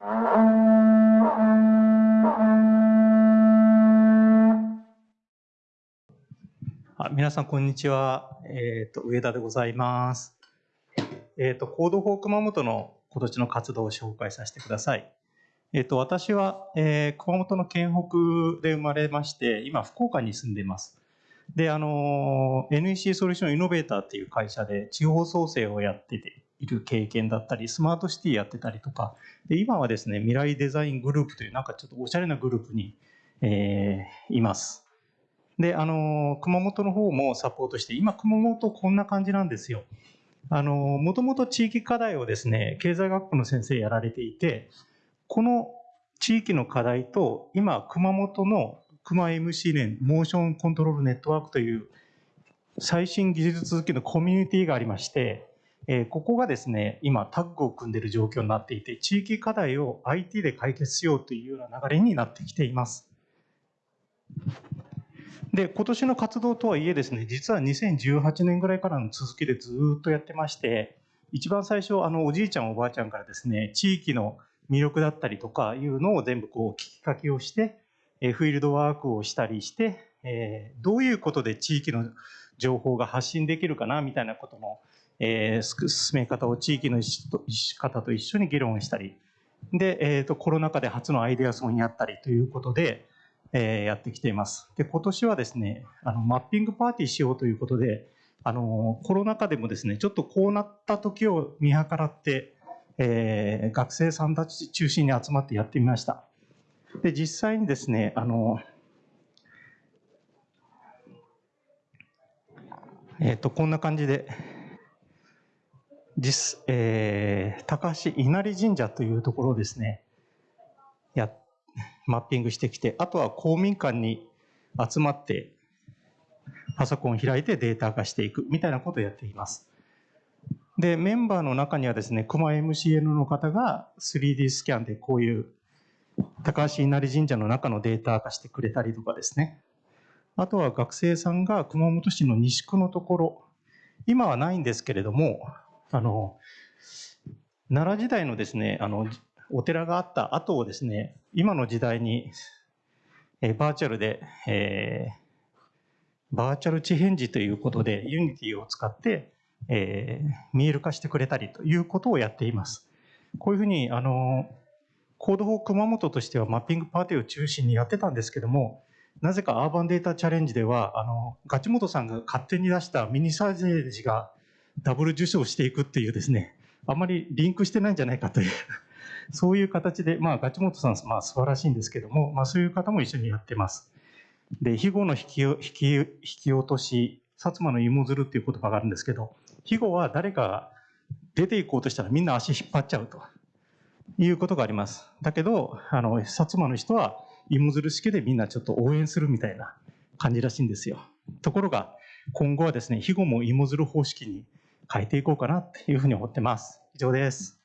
あ皆さん、こんにちは。えっ、と、上田でございます。えっ、と、 Code for 熊本の今年の活動を紹介させてください。えっ、と、私は、えー熊本の県北で生まれまして、今、福岡に住んでいます。で、あの、NEC ソリューションイノベーターっていう会社で地方創生をやってている経験だったり、スマートシティやってたりとか、で今はですね、未来デザイングループというなんかちょっとおしゃれなグループに、えーいます。で、あの、熊本の方もサポートして、今熊本こんな感じなんですよ。あの、もともと地域課題をですね、経済学部の先生やられていて、この地域の課題と、今熊本の熊 MC 連モーションコントロールネットワークという最新技術続きのコミュニティがありまして、えここがですね、今タッグを組んでいる状況になっていて、地域課題を IT で解決しようというような流れになってきています。で、今年の活動とはいえですね、実は2018年ぐらいからの続きでずっとやってまして、一番最初、あの、おじいちゃんおばあちゃんからですね、地域の魅力だったりとかいうのを全部こう聞き書きをして、えフィールドワークをしたりして、えどういうことで地域の情報が発信できるかなみたいなことの、えー進め方を地域の方と一緒に議論したり、で、えーと、コロナ禍で初のアイデアソンやったりということで、えーやってきています。で、今年はですね、あの、マッピングパーティーしようということで、あの、コロナ禍でもですね、ちょっとこうなった時を見計らって、えー学生さんたち中心に集まってやってみました。で、実際にですね、あの、えっ、と、こんな感じで、実、えー高橋稲荷神社というところをですね、や、マッピングしてきて、あとは公民館に集まって、パソコンを開いてデータ化していくみたいなことをやっています。で、メンバーの中にはですね、熊 MCN の方が 3D スキャンでこういう高橋稲荷神社の中のデータ化してくれたりとかですね。あとは学生さんが熊本市の西区のところ、今はないんですけれども、あの、奈良時代のですね、あの、お寺があった跡をですね、今の時代に、えーバーチャルで、えーバーチャル池辺寺ということで、 Unity を使って、えー見える化してくれたりということをやっています。こういうふうに、あの、 Code for 熊本としてはマッピングパーティーを中心にやってたんですけども、なぜかアーバンデータチャレンジでは、あの、ガチモトさんが勝手に出したミニサージェージがダブル受賞していくっていうですね、あまりリンクしてないんじゃないかという、そういう形で、まあ、ガチモトさん、まあ、素晴らしいんですけども、まあ、そういう方も一緒にやってます。で、肥後の引き引き引き落とし、薩摩の芋づるっていう言葉があるんですけど、肥後は誰かが出ていこうとしたらみんな足引っ張っちゃうということがあります。だけど、あの、薩摩の人は芋づる式でみんなちょっと応援するみたいな感じらしいんですよ。ところが、今後はですね、肥後も芋づる方式に変えていこうかなっていうふうに思ってます。以上です。